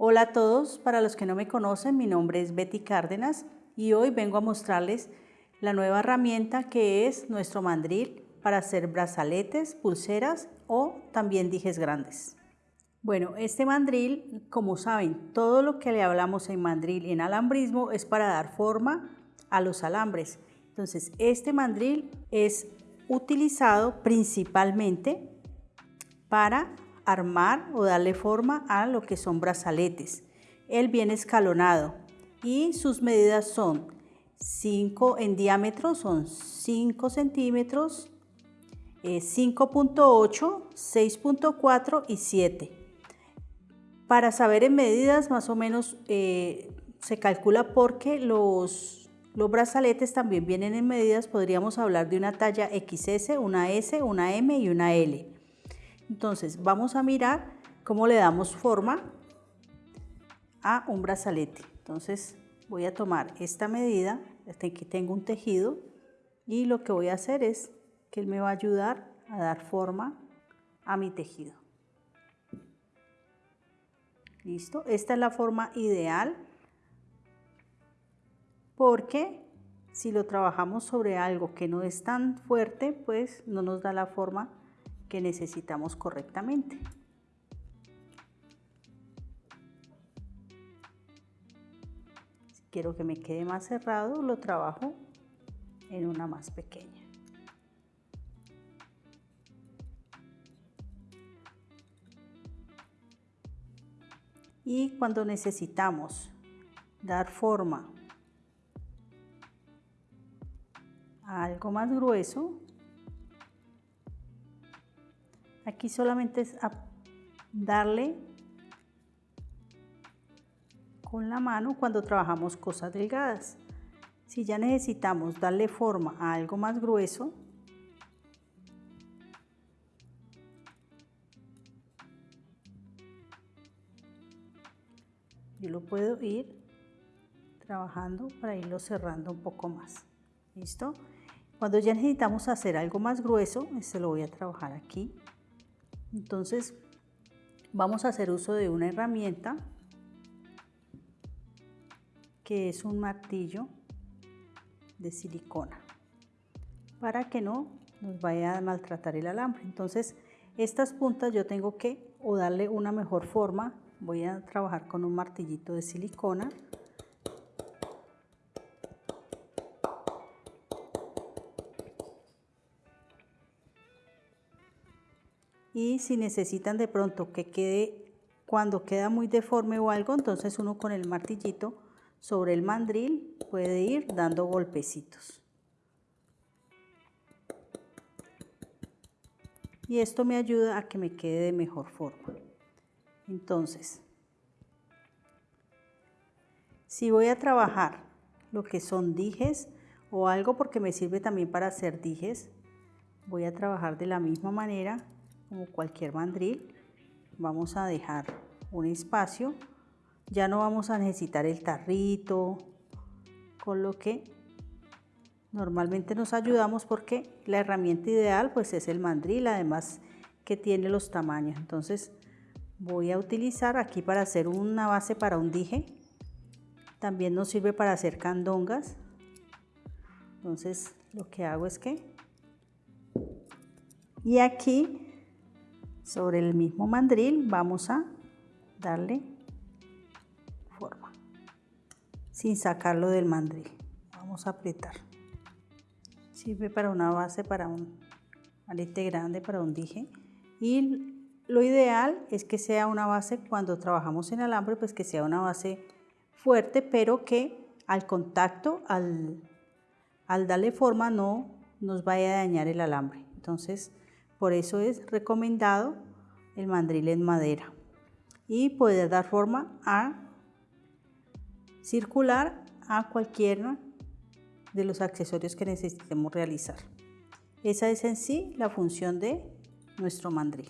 Hola a todos, para los que no me conocen, mi nombre es Betty Cárdenas y hoy vengo a mostrarles la nueva herramienta que es nuestro mandril para hacer brazaletes, pulseras o también dijes grandes. Bueno, este mandril, como saben, todo lo que le hablamos en mandril y en alambrismo es para dar forma a los alambres. Entonces, este mandril es utilizado principalmente para armar o darle forma a lo que son brazaletes. Él viene escalonado y sus medidas son 5 en diámetro, son 5 centímetros, 5.8, eh, 6.4 y 7. Para saber en medidas más o menos eh, se calcula porque los, los brazaletes también vienen en medidas, podríamos hablar de una talla XS, una S, una M y una L. Entonces vamos a mirar cómo le damos forma a un brazalete. Entonces voy a tomar esta medida, aquí tengo un tejido y lo que voy a hacer es que él me va a ayudar a dar forma a mi tejido. Listo, esta es la forma ideal porque si lo trabajamos sobre algo que no es tan fuerte, pues no nos da la forma que necesitamos correctamente. Si quiero que me quede más cerrado, lo trabajo en una más pequeña. Y cuando necesitamos dar forma a algo más grueso, Aquí solamente es darle con la mano cuando trabajamos cosas delgadas. Si ya necesitamos darle forma a algo más grueso, yo lo puedo ir trabajando para irlo cerrando un poco más. ¿Listo? Cuando ya necesitamos hacer algo más grueso, este lo voy a trabajar aquí. Entonces, vamos a hacer uso de una herramienta que es un martillo de silicona para que no nos vaya a maltratar el alambre. Entonces, estas puntas yo tengo que o darle una mejor forma, voy a trabajar con un martillito de silicona y si necesitan de pronto que quede, cuando queda muy deforme o algo, entonces uno con el martillito sobre el mandril puede ir dando golpecitos. Y esto me ayuda a que me quede de mejor forma. Entonces, si voy a trabajar lo que son dijes o algo porque me sirve también para hacer dijes, voy a trabajar de la misma manera como cualquier mandril vamos a dejar un espacio. Ya no vamos a necesitar el tarrito con lo que normalmente nos ayudamos porque la herramienta ideal pues es el mandril además que tiene los tamaños. Entonces voy a utilizar aquí para hacer una base para un dije. También nos sirve para hacer candongas. Entonces lo que hago es que y aquí sobre el mismo mandril vamos a darle forma sin sacarlo del mandril. Vamos a apretar. Sirve para una base para un alete grande para un dije. Y lo ideal es que sea una base cuando trabajamos en alambre pues que sea una base fuerte pero que al contacto al, al darle forma no nos vaya a dañar el alambre. Entonces por eso es recomendado el mandril en madera y poder dar forma a circular a cualquiera de los accesorios que necesitemos realizar. Esa es en sí la función de nuestro mandril.